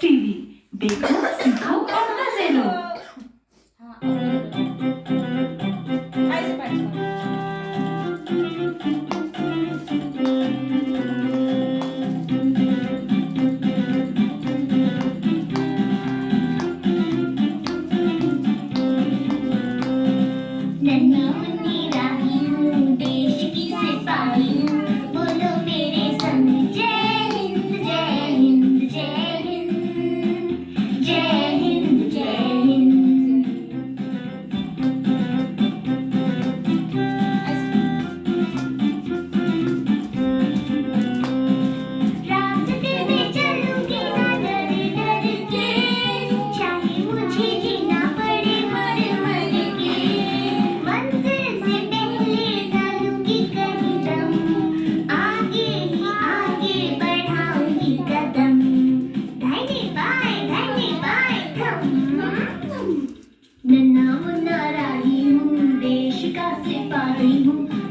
TV देखो सीखो और मज़े लो। हाँ। ficar separando.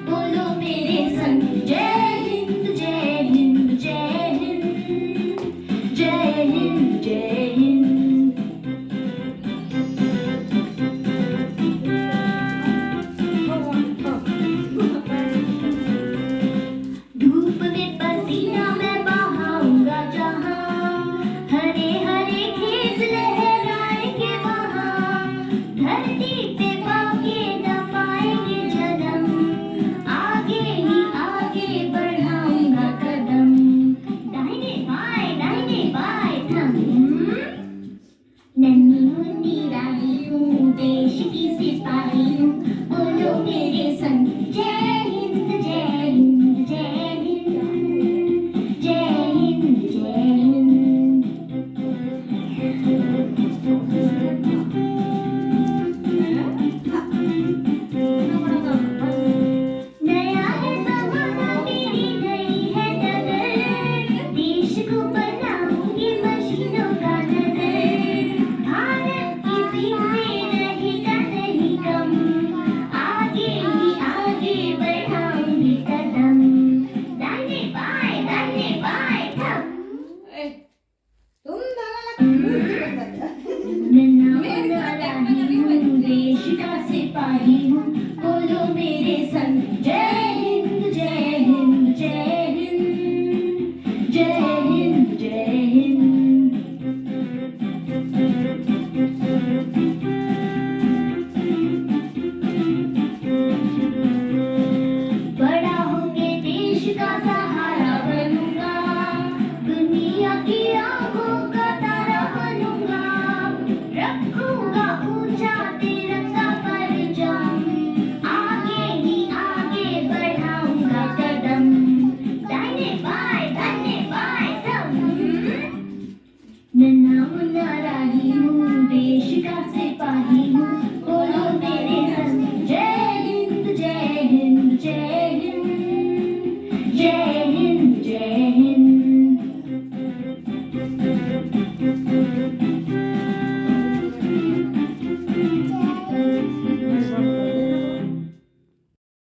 नन्हा देशिका से पारी हूँ बोलो मेरे सर